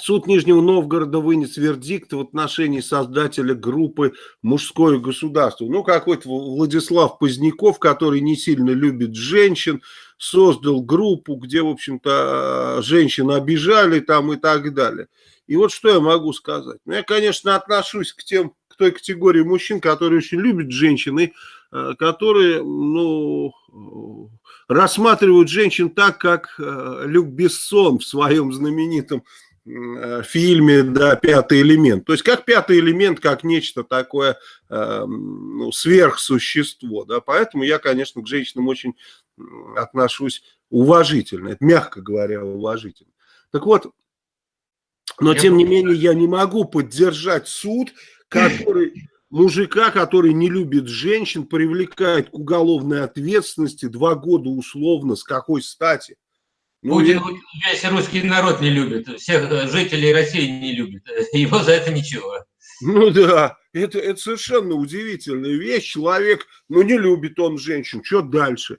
Суд Нижнего Новгорода вынес вердикт в отношении создателя группы «Мужское государство». Ну, какой-то Владислав Поздняков, который не сильно любит женщин, создал группу, где, в общем-то, женщин обижали там и так далее. И вот что я могу сказать. Ну, я, конечно, отношусь к тем, к той категории мужчин, которые очень любят женщин и э, которые, ну, рассматривают женщин так, как э, Люк Бессон в своем знаменитом Э, фильме, да, пятый элемент. То есть как пятый элемент, как нечто такое э, ну, сверхсущество, да, поэтому я, конечно, к женщинам очень отношусь уважительно, это мягко говоря уважительно. Так вот, но я тем не менее я не могу поддержать суд, который мужика, который не любит женщин, привлекает к уголовной ответственности два года условно, с какой стати? Ну, Путин весь русский народ не любит, всех э, жителей России не любит, его за это ничего. Ну да, это, это совершенно удивительная вещь, человек, ну не любит он женщин, что дальше?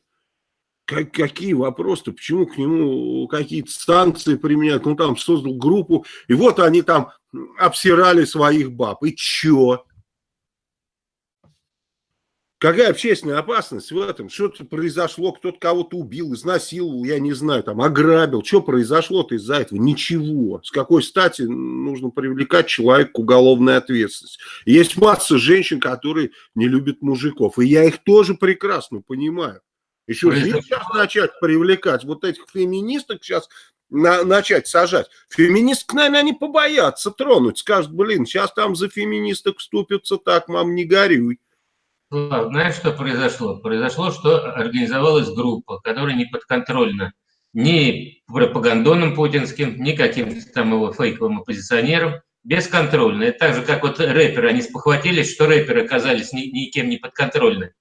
Как, какие вопросы, почему к нему какие-то санкции применяют, ну там создал группу, и вот они там обсирали своих баб, и чё? Какая общественная опасность в этом? Что-то произошло, кто-то кого-то убил, изнасиловал, я не знаю, там, ограбил. Что произошло-то из-за этого? Ничего. С какой стати нужно привлекать человека к уголовной ответственности? Есть масса женщин, которые не любят мужиков, и я их тоже прекрасно понимаю. Еще же сейчас начать привлекать вот этих феминисток сейчас на, начать сажать. Феминисток, наверное, они побоятся тронуть. Скажут, блин, сейчас там за феминисток вступятся, так, мам, не горюй. Знаешь, что произошло? Произошло, что организовалась группа, которая не подконтрольна ни пропагандоном путинским, ни каким-то там его фейковым оппозиционером, бесконтрольно. Это так же, как вот рэперы, они спохватились, что рэперы оказались ни, никем не подконтрольны.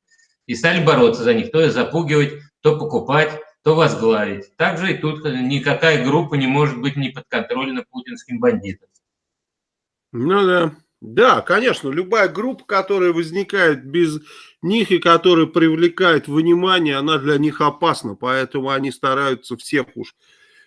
И стали бороться за них, то запугивать, то покупать, то возглавить. Также и тут никакая группа не может быть не подконтрольна путинским бандитам. Ну да. Да, конечно, любая группа, которая возникает без них и которая привлекает внимание, она для них опасна, поэтому они стараются всех уж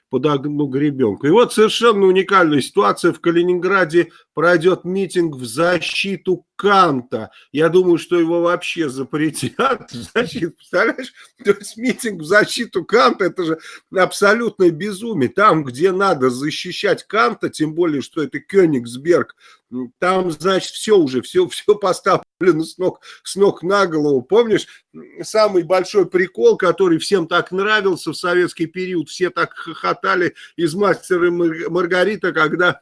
под одну гребенку. И вот совершенно уникальная ситуация. В Калининграде пройдет митинг в защиту Канта. Я думаю, что его вообще запретят. Защиту, представляешь? То есть митинг в защиту Канта, это же абсолютное безумие. Там, где надо защищать Канта, тем более, что это Кёнигсберг, там, значит, все уже, все, все поставлено с ног, с ног на голову. Помнишь, самый большой прикол, который всем так нравился в советский период, все так хохотали из «Мастера Маргарита», когда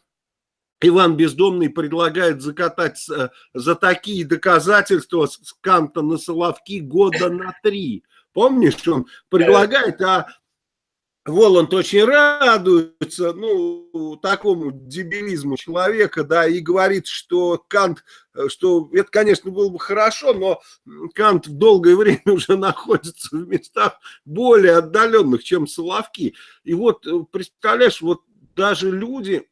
Иван Бездомный предлагает закатать э, за такие доказательства с Канта на Соловки года на три. Помнишь, он предлагает, а Воланд очень радуется, ну, такому дебилизму человека, да, и говорит, что Кант, что это, конечно, было бы хорошо, но Кант в долгое время уже находится в местах более отдаленных, чем Соловки. И вот, э, представляешь, вот даже люди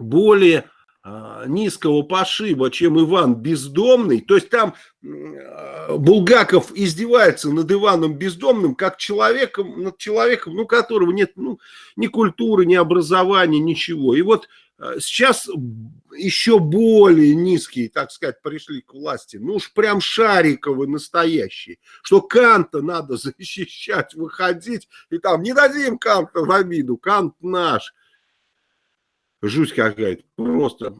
более а, низкого пошиба, чем Иван Бездомный. То есть там а, Булгаков издевается над Иваном Бездомным как человеком, над человеком, ну, которого нет ну, ни культуры, ни образования, ничего. И вот а, сейчас еще более низкие, так сказать, пришли к власти. Ну уж прям Шариковы настоящие. Что Канта надо защищать, выходить. И там не дадим Канта в обиду. Кант наш жуть какая-то, просто